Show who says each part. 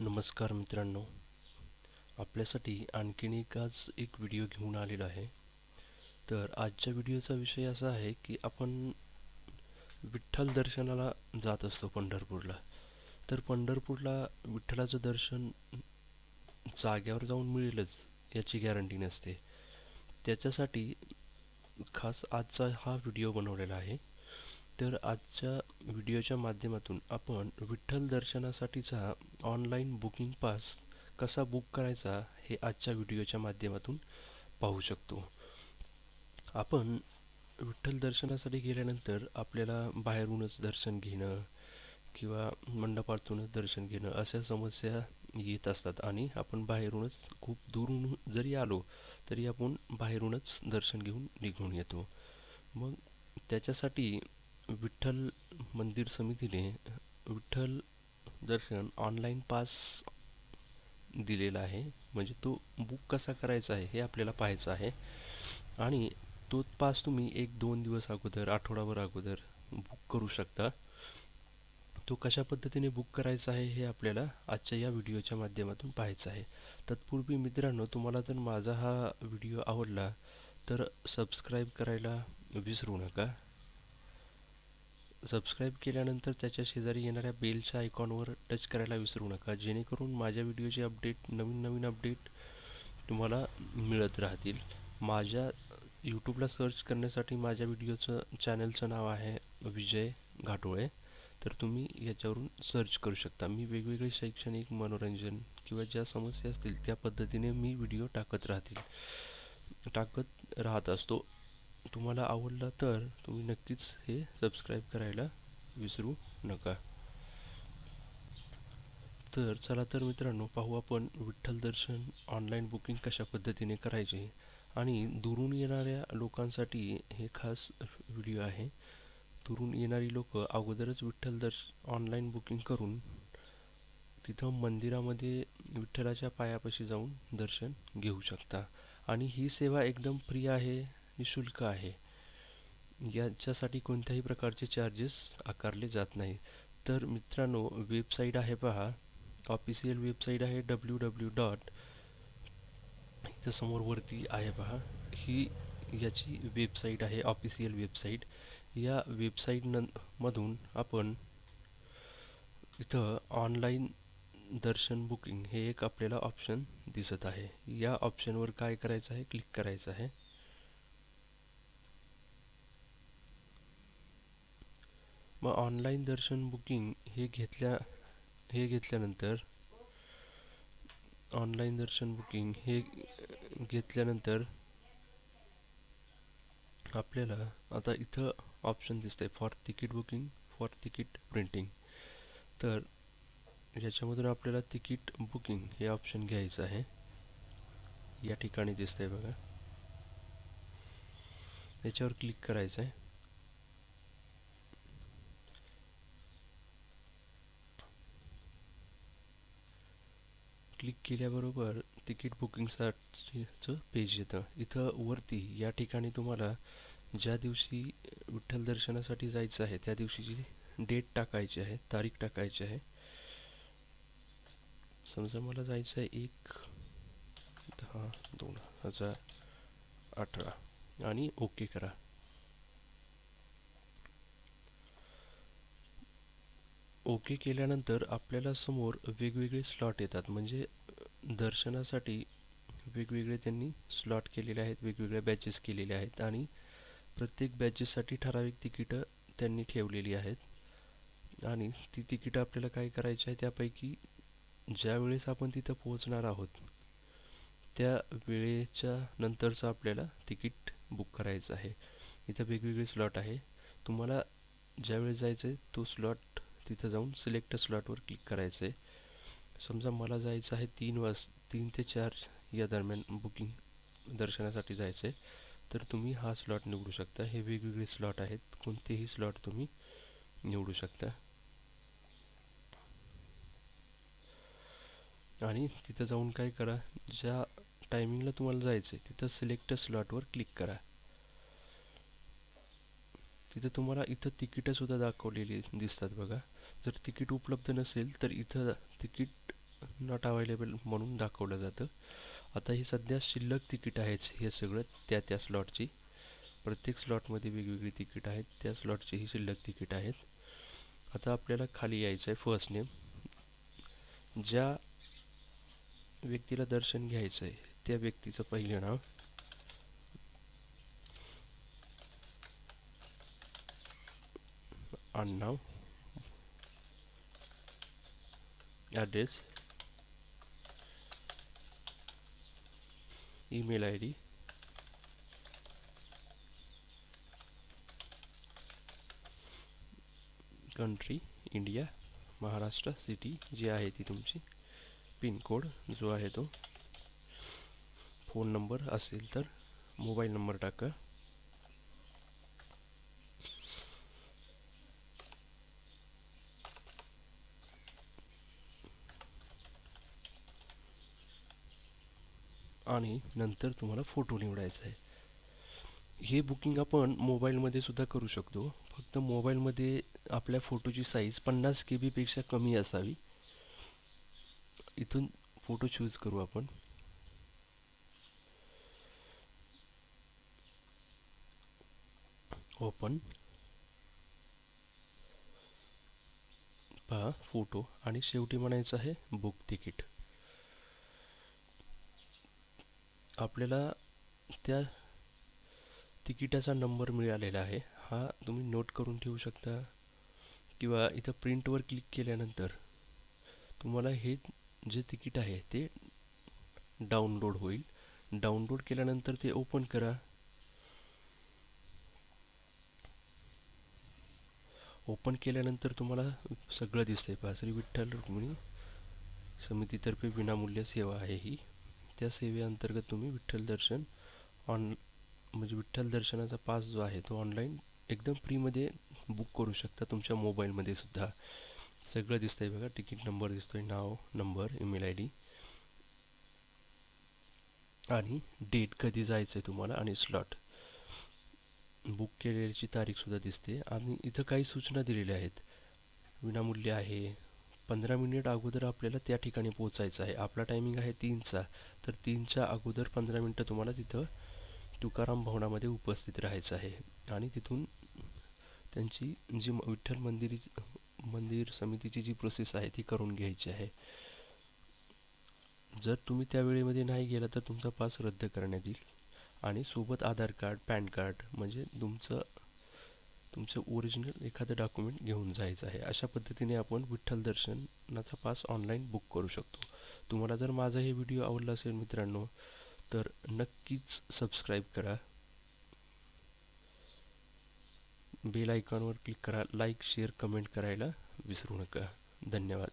Speaker 1: नमस्कार मित्रांनो. आपल्यासाठी आणखीन एक आज एक व्हिडिओ घेऊन आलेला आहे. तर आजच्या व्हिडिओचा विषय असा आहे की आपण विठ्ठल दर्शनाला जात असतो पंढरपूरला. तर पंढरपूरला विठ्ठलाचं दर्शन जाग्यावर जाऊन मिळेलच याची गॅरंटी नसते. त्याच्यासाठी खास आजचा हा व्हिडिओ बनवलेला आहे. तर आजच्या व्हिडिओच्या माध्यमातून आपण विठ्ठल दर्शनासाठीचा ऑनलाईन बुकिंग पास कसा बुक करायचा हे आजच्या व्हिडिओच्या माध्यमातून पाहू शकतो. आपण विठ्ठल दर्शनासाठी गेल्यानंतर आपल्याला बाहेरूनच दर्शन घेणं किंवा मंडपातूनच दर्शन घेणं अशा समस्या येत असतात आणि आपण बाहेरूनच खूप दुरून जरी आलो तरी आपण बाहेरूनच दर्शन घेऊन निघून येतो. मग त्याच्यासाठी विठ्ठल मंदिर समितीने विठ्ठल दर्शन ऑनलाईन पास दिलेला आहे. म्हणजे तो बुक कसा करायचा आहे हे आपल्याला पाहायचं आहे. आणि तो पास तुम्ही एक दोन दिवस अगोदर आठवडाभर अगोदर बुक करू शकता. तो कशा पद्धतीने बुक करायचा आहे हे आपल्याला आजच्या या व्हिडिओच्या माध्यमातून पाहायचं आहे. तत्पूर्वी मित्रांनो तुम्हाला जर माझा हा व्हिडिओ आवडला तर सबस्क्राईब करायला विसरू नका. सबस्क्राईब केल्यानंतर त्याच्या शेजारी येणाऱ्या बेलच्या आयकॉनवर टच करायला विसरू नका. जेणेकरून माझ्या व्हिडिओचे अपडेट नवीन नवीन अपडेट तुम्हाला मिळत राहतील. माझ्या यूट्यूबला सर्च करण्यासाठी माझ्या व्हिडिओचं चॅनलचं नाव आहे विजय घाटोळे. तर तुम्ही याच्यावरून सर्च करू शकता. मी वेगवेगळे शैक्षणिक मनोरंजन किंवा ज्या समस्या असतील त्या पद्धतीने मी व्हिडिओ टाकत राहतील. टाकत राहत असतो. तुम्हाला आवडला तर तुम्ही नक्कीच हे सबस्क्राईब करायला विसरू नका. तर चला तर मित्रांनो पाहू आपण विठ्ठल दर्शन ऑनलाईन बुकिंग कशा पद्धतीने करायचे आणि दुरून येणाऱ्या लोकांसाठी हे खास व्हिडिओ आहे. दुरून येणारी लोक अगोदरच विठ्ठल दर्श ऑनलाईन बुकिंग करून तिथं मंदिरामध्ये विठ्ठलाच्या पायापाशी जाऊन दर्शन घेऊ शकता. आणि ही सेवा एकदम फ्री आहे. निशुल्क आहे. याच्यासाठी कोणत्याही प्रकारचे चार्जेस आकारले जात नाही तर मित्रांनो वेबसाईट आहे पहा. ऑफिशियल वेबसाईट आहे डब्ल्यू डब्ल्यू डॉट इथं समोर वरती आहे पहा. ही याची वेबसाईट आहे ऑफिशियल वेबसाईट या वेबसाईट न मधून आपण इथं ऑनलाईन दर्शन बुकिंग हे एक आपल्याला ऑप्शन दिसत आहे. या ऑप्शनवर काय करायचं आहे? क्लिक करायचं आहे. मग ऑनलाईन दर्शन बुकिंग हे घेतल्या हे घेतल्यानंतर ऑनलाईन दर्शन बुकिंग हे घेतल्यानंतर आपल्याला आता इथं ऑप्शन दिसतंय for ticket booking for ticket printing तर याच्यामधून आपल्याला तिकीट बुकिंग हे ऑप्शन घ्यायचं आहे. या ठिकाणी दिसतंय बघा. याच्यावर क्लिक करायचं आहे क्लिक केल्याबरोबर तिकीट बुकिंगसाठीचं पेज येतं. इथं वरती या ठिकाणी तुम्हाला ज्या दिवशी विठ्ठल दर्शनासाठी जायचं आहे त्या दिवशीची डेट टाकायची आहे तारीख टाकायची आहे समजा मला जायचं आहे एक दहा दोन हजार अठरा. आणि ओके करा. ओके केल्यानंतर आपल्याला समोर वेगवेगळे स्लॉट येतात. म्हणजे दर्शनासाठी वेगवेगळे त्यांनी स्लॉट केलेले आहेत वेगवेगळ्या बॅचेस केलेल्या आहेत आणि प्रत्येक बॅचेससाठी ठराविक तिकीटं त्यांनी ठेवलेली आहेत. आणि ती तिकीटं आपल्याला काय करायची आहे त्यापैकी ज्या वेळेस आपण तिथं पोहोचणार आहोत त्या वेळेच्या नंतरचं आपल्याला तिकीट बुक करायचं आहे. इथं वेगवेगळे स्लॉट आहे. तुम्हाला ज्यावेळेस जायचं आहे तो स्लॉट तिथं जाऊन सिलेक्ट स्लॉटवर क्लिक करायचं आहे समजा मला जायचं आहे तीन वाज तीन ते चार या दरम्यान बुकिंग दर्शनासाठी जायचं आहे तर तुम्ही हा स्लॉट निवडू शकता. हे वेगवेगळे स्लॉट आहेत. कोणतेही स्लॉट तुम्ही निवडू शकता. आणि तिथं जाऊन काय करा ज्या टायमिंगला तुम्हाला जायचं आहे तिथं सिलेक्ट स्लॉटवर क्लिक करा. तिथं तुम्हाला इथं तिकीटंसुद्धा दाखवलेली दिसतात बघा. जर तिकीट उपलब्ध नसेल तर इथं तिकीट नॉट अवेलेबल म्हणून दाखवलं जातं. आता ही सध्या शिल्लक तिकीट आहेत हे सगळं त्या त्या स्लॉटची प्रत्येक स्लॉटमध्ये वेगवेगळी तिकीट आहेत त्या स्लॉटची ही शिल्लक तिकीट आहेत. आता आपल्याला खाली यायचं आहे फर्स्ट नेम ज्या व्यक्तीला दर्शन घ्यायचं आहे त्या व्यक्तीचं पहिलं नाव. आडनाव address email I D country India Maharashtra city जी आहे ती तुमची. पिनकोड जो आहे तो. फ़ोन नंबर असेल तर मोबाईल नंबर टाका. आणि नंतर तुम्हाला फोटो निवडायचा आहे. हे बुकिंग आपण मोबाईलमध्ये सुद्धा करू शकतो. फक्त मोबाईलमध्ये आपल्या फोटोची साईज पन्नास के बीपेक्षा कमी असावी. इथून फोटो चूज करू आपण. ओपन पहा फोटो आणि शेवटी म्हणायचं आहे बुक तिकीट आपल्याला त्या तिकिटाचा नंबर मिळालेला आहे. हा तुम्ही नोट करून ठेवू शकता. किंवा इथं प्रिंटवर क्लिक केल्यानंतर तुम्हाला हे जे तिकीट आहे ते डाउनलोड होईल. डाउनलोड केल्यानंतर ते ओपन करा. ओपन केल्यानंतर तुम्हाला सगळं दिसतंय. पासरी विठ्ठल रुक्मिणी समितीतर्फे विनामूल्य सेवा आहे ही. त्या सेवेअंतर्गत तुम्ही विठ्ठल दर्शन ऑन म्हणजे विठ्ठल दर्शनाचा पास जो आहे तो ऑनलाईन एकदम फ्रीमध्ये बुक करू शकता तुमच्या मोबाईलमध्ये सुद्धा. सगळं दिसतंय बघा तिकीट नंबर दिसतोय नाव नंबर ईमेल आय डी आणि डेट कधी जायचं आहे तुम्हाला आणि स्लॉट बुक केलेल्याची तारीखसुद्धा दिसते. आणि इथं काही सूचना दिलेल्या आहेत. विनामूल्य आहे पंधरा मिनिट अगोदर आपल्याला त्या ठिकाणी पोचायचं आहे. आपला टायमिंग आहे तीनचा. तर तीनच्या अगोदर पंधरा मिनटं तुम्हाला तिथं तुकाराम भवनामध्ये उपस्थित राहायचं आहे. आणि तिथून त्यांची जी विठ्ठल मंदिर मंदिर समितीची जी प्रोसेस आहे ती करून घ्यायची आहे. जर तुम्ही त्या वेळेमध्ये नाही गेला तर तुमचा पास रद्द करण्यात येईल. आणि सोबत आधार कार्ड पॅन कार्ड म्हणजे तुमचं तुमचं ओरिजिनल एखादं डॉक्युमेंट घेऊन जायचं आहे. अशा पद्धतीने आपण विठ्ठल दर्शनाचा पास ऑनलाईन बुक करू शकतो. तुम्हाला जर माझा हे व्हिडिओ आवडला असेल मित्रांनो तर नक्कीच सबस्क्राईब करा. बेल आयकॉनवर क्लिक करा. लाईक शेअर कमेंट करायला विसरू नका. धन्यवाद.